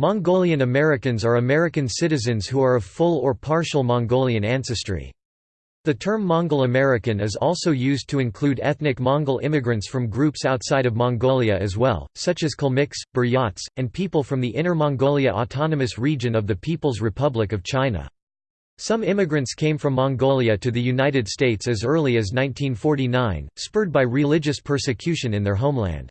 Mongolian Americans are American citizens who are of full or partial Mongolian ancestry. The term Mongol American is also used to include ethnic Mongol immigrants from groups outside of Mongolia as well, such as Kalmyks, Buryats, and people from the Inner Mongolia Autonomous Region of the People's Republic of China. Some immigrants came from Mongolia to the United States as early as 1949, spurred by religious persecution in their homeland.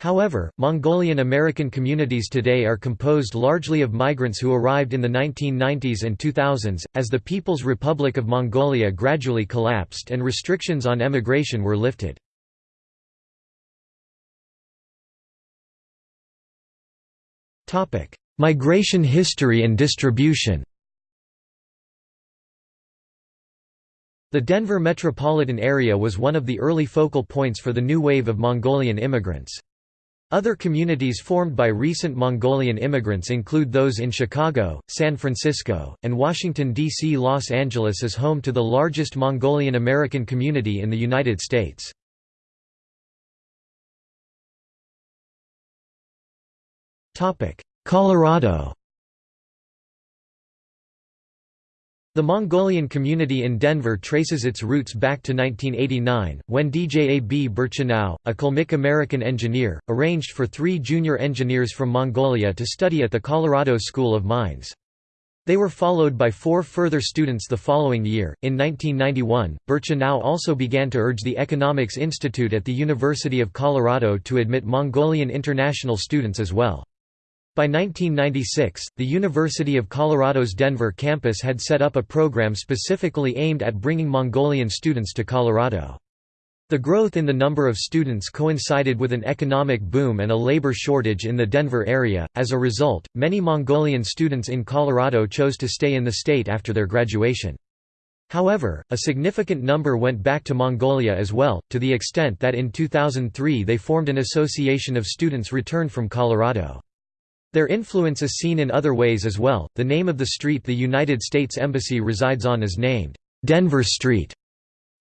However, Mongolian American communities today are composed largely of migrants who arrived in the 1990s and 2000s, as the People's Republic of Mongolia gradually collapsed and restrictions on emigration were lifted. Migration history and distribution The Denver metropolitan area was one of the early focal points for the new wave of Mongolian immigrants. Other communities formed by recent Mongolian immigrants include those in Chicago, San Francisco, and Washington, D.C. Los Angeles is home to the largest Mongolian American community in the United States. Colorado The Mongolian community in Denver traces its roots back to 1989, when Djab Burchanow, a Kalmyk American engineer, arranged for three junior engineers from Mongolia to study at the Colorado School of Mines. They were followed by four further students the following year. In 1991, Burchanow also began to urge the Economics Institute at the University of Colorado to admit Mongolian international students as well. By 1996, the University of Colorado's Denver campus had set up a program specifically aimed at bringing Mongolian students to Colorado. The growth in the number of students coincided with an economic boom and a labor shortage in the Denver area. As a result, many Mongolian students in Colorado chose to stay in the state after their graduation. However, a significant number went back to Mongolia as well, to the extent that in 2003 they formed an association of students returned from Colorado. Their influence is seen in other ways as well. The name of the street the United States Embassy resides on is named Denver Street.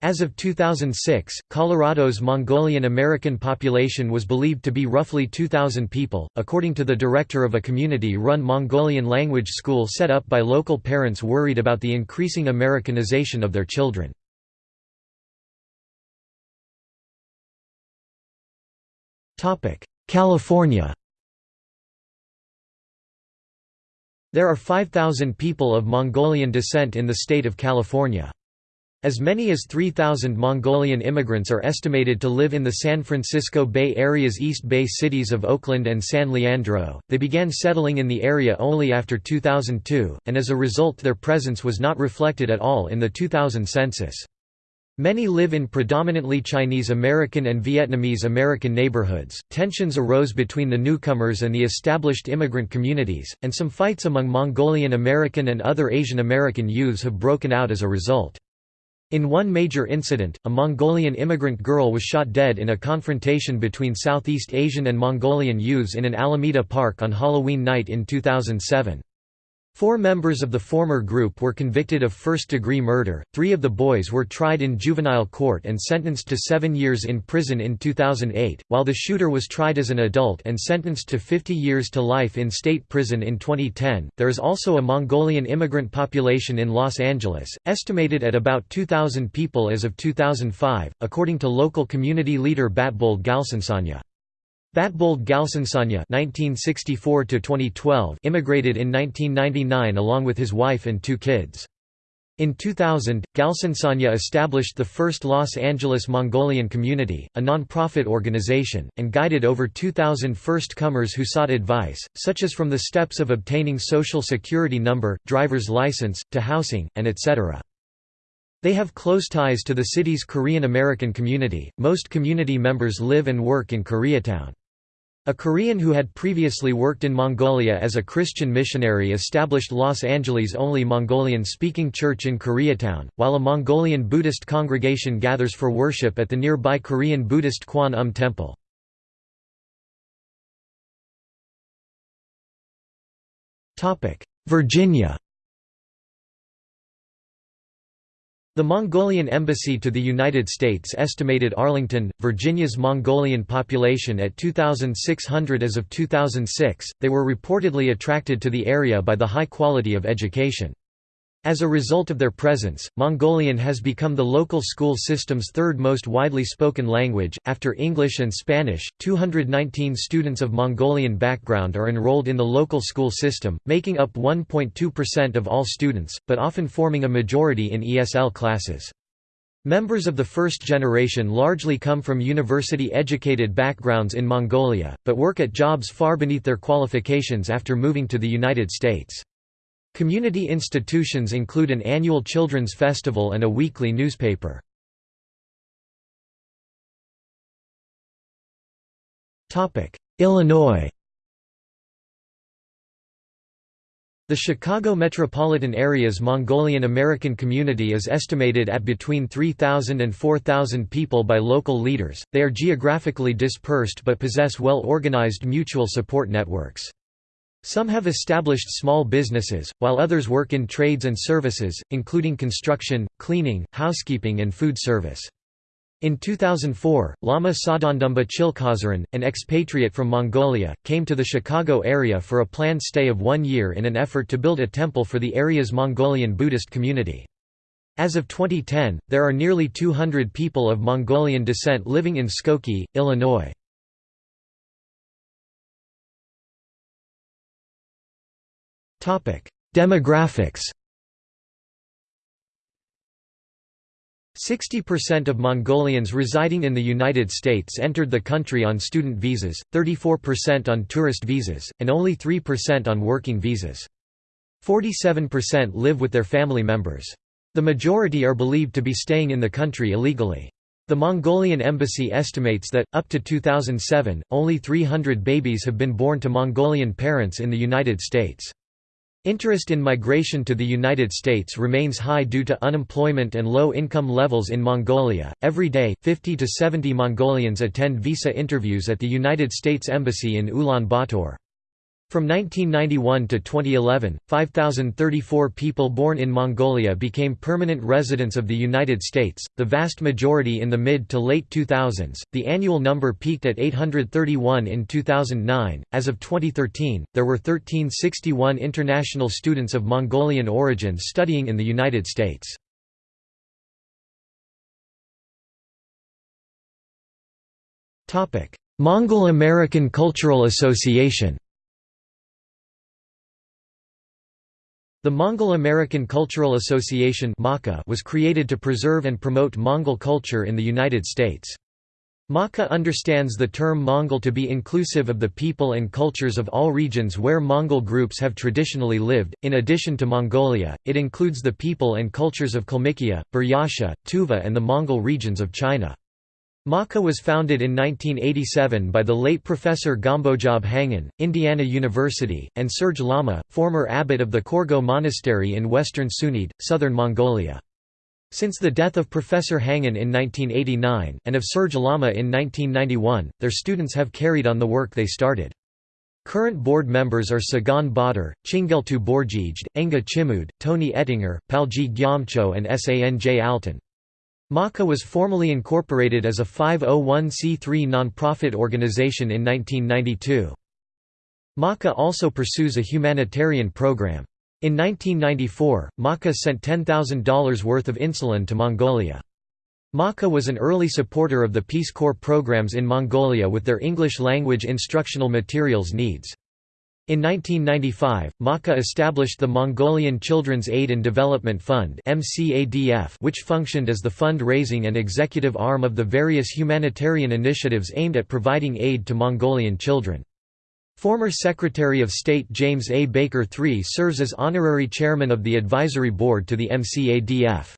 As of 2006, Colorado's Mongolian American population was believed to be roughly 2,000 people, according to the director of a community run Mongolian language school set up by local parents worried about the increasing Americanization of their children. California There are 5,000 people of Mongolian descent in the state of California. As many as 3,000 Mongolian immigrants are estimated to live in the San Francisco Bay Area's East Bay cities of Oakland and San Leandro. They began settling in the area only after 2002, and as a result, their presence was not reflected at all in the 2000 census. Many live in predominantly Chinese American and Vietnamese American neighborhoods. Tensions arose between the newcomers and the established immigrant communities, and some fights among Mongolian American and other Asian American youths have broken out as a result. In one major incident, a Mongolian immigrant girl was shot dead in a confrontation between Southeast Asian and Mongolian youths in an Alameda park on Halloween night in 2007. Four members of the former group were convicted of first-degree murder, three of the boys were tried in juvenile court and sentenced to seven years in prison in 2008, while the shooter was tried as an adult and sentenced to 50 years to life in state prison in 2010. There is also a Mongolian immigrant population in Los Angeles, estimated at about 2,000 people as of 2005, according to local community leader Batbold Galsansanya. Batbold Galsansanya (1964–2012) immigrated in 1999 along with his wife and two kids. In 2000, Galsansanya established the first Los Angeles Mongolian Community, a non-profit organization, and guided over 2,000 first-comers who sought advice, such as from the steps of obtaining social security number, driver's license, to housing, and etc. They have close ties to the city's Korean American community. Most community members live and work in Koreatown. A Korean who had previously worked in Mongolia as a Christian missionary established Los Angeles' only Mongolian-speaking church in Koreatown, while a Mongolian Buddhist congregation gathers for worship at the nearby Korean Buddhist Kwan Um Temple. Virginia The Mongolian Embassy to the United States estimated Arlington, Virginia's Mongolian population at 2,600 as of 2006. They were reportedly attracted to the area by the high quality of education. As a result of their presence, Mongolian has become the local school system's third most widely spoken language, after English and Spanish. 219 students of Mongolian background are enrolled in the local school system, making up 1.2% of all students, but often forming a majority in ESL classes. Members of the first generation largely come from university-educated backgrounds in Mongolia, but work at jobs far beneath their qualifications after moving to the United States. Community institutions include an annual children's festival and a weekly newspaper. Illinois The Chicago metropolitan area's Mongolian American community is estimated at between 3,000 and 4,000 people by local leaders. They are geographically dispersed but possess well organized mutual support networks. Some have established small businesses, while others work in trades and services, including construction, cleaning, housekeeping and food service. In 2004, Lama Sadandumba Chilkazaran, an expatriate from Mongolia, came to the Chicago area for a planned stay of one year in an effort to build a temple for the area's Mongolian Buddhist community. As of 2010, there are nearly 200 people of Mongolian descent living in Skokie, Illinois. Demographics 60% of Mongolians residing in the United States entered the country on student visas, 34% on tourist visas, and only 3% on working visas. 47% live with their family members. The majority are believed to be staying in the country illegally. The Mongolian embassy estimates that, up to 2007, only 300 babies have been born to Mongolian parents in the United States. Interest in migration to the United States remains high due to unemployment and low income levels in Mongolia. Every day, 50 to 70 Mongolians attend visa interviews at the United States Embassy in Ulaanbaatar. From 1991 to 2011, 5,034 people born in Mongolia became permanent residents of the United States, the vast majority in the mid to late 2000s. The annual number peaked at 831 in 2009. As of 2013, there were 1361 international students of Mongolian origin studying in the United States. Mongol American Cultural Association The Mongol-American Cultural Association was created to preserve and promote Mongol culture in the United States. MACA understands the term Mongol to be inclusive of the people and cultures of all regions where Mongol groups have traditionally lived. In addition to Mongolia, it includes the people and cultures of Kalmykia, Buryatia, Tuva, and the Mongol regions of China. MACA was founded in 1987 by the late Professor Gombojab Hangin, Indiana University, and Serge Lama, former abbot of the Korgo Monastery in western Sunid, southern Mongolia. Since the death of Professor Hangin in 1989, and of Serge Lama in 1991, their students have carried on the work they started. Current board members are Sagan Badr, Chingeltu Borjijed, Enga Chimud, Tony Ettinger, Palji Gyamcho and Sanj Alton. MACA was formally incorporated as a 501c3 nonprofit organization in 1992. MACA also pursues a humanitarian program. In 1994, MACA sent $10,000 worth of insulin to Mongolia. MACA was an early supporter of the Peace Corps programs in Mongolia with their English language instructional materials needs. In 1995, MACA established the Mongolian Children's Aid and Development Fund which functioned as the fund-raising and executive arm of the various humanitarian initiatives aimed at providing aid to Mongolian children. Former Secretary of State James A. Baker III serves as honorary chairman of the advisory board to the MCADF.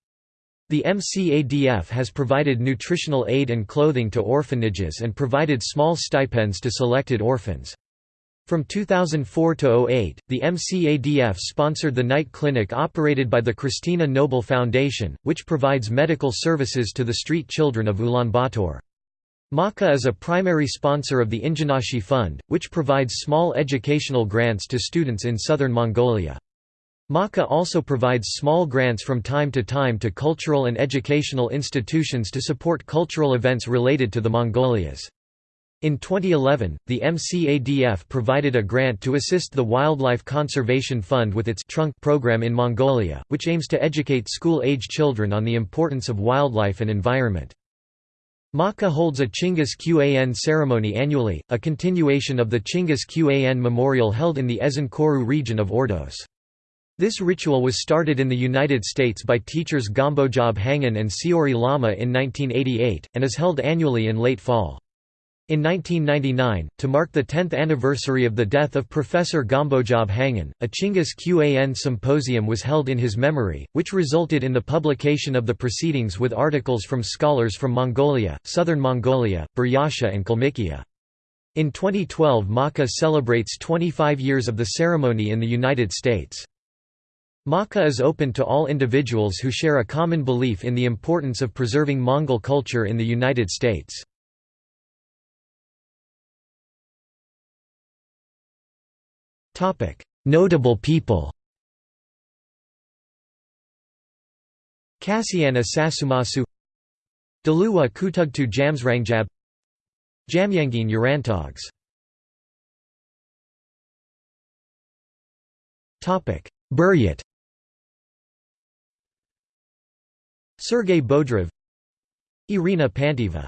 The MCADF has provided nutritional aid and clothing to orphanages and provided small stipends to selected orphans. From 2004 to 08, the MCADF sponsored the night clinic operated by the Christina Noble Foundation, which provides medical services to the street children of Ulaanbaatar. MACA is a primary sponsor of the Injanashi Fund, which provides small educational grants to students in southern Mongolia. MACA also provides small grants from time to time to cultural and educational institutions to support cultural events related to the Mongolias. In 2011, the MCADF provided a grant to assist the Wildlife Conservation Fund with its trunk program in Mongolia, which aims to educate school-age children on the importance of wildlife and environment. MACA holds a Chinggis Qan ceremony annually, a continuation of the Chinggis Qan memorial held in the Ezin region of Ordos. This ritual was started in the United States by teachers Gombojab Hangin and Seori Lama in 1988, and is held annually in late fall. In 1999, to mark the 10th anniversary of the death of Professor Gombojab Hangin, a Chinggis Qan symposium was held in his memory, which resulted in the publication of the proceedings with articles from scholars from Mongolia, Southern Mongolia, Buryatia and Kalmykia. In 2012 MACA celebrates 25 years of the ceremony in the United States. MACA is open to all individuals who share a common belief in the importance of preserving Mongol culture in the United States. Notable people Kasiana Sasumasu Daluwa Kutugtu Jamsrangjab Jamyangin Urantogs Buryat Sergei Bodrov Irina Pantaeva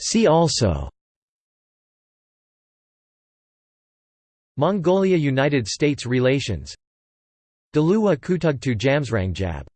See also Mongolia–United States relations Daluwa Kutugtu Jamsrangjab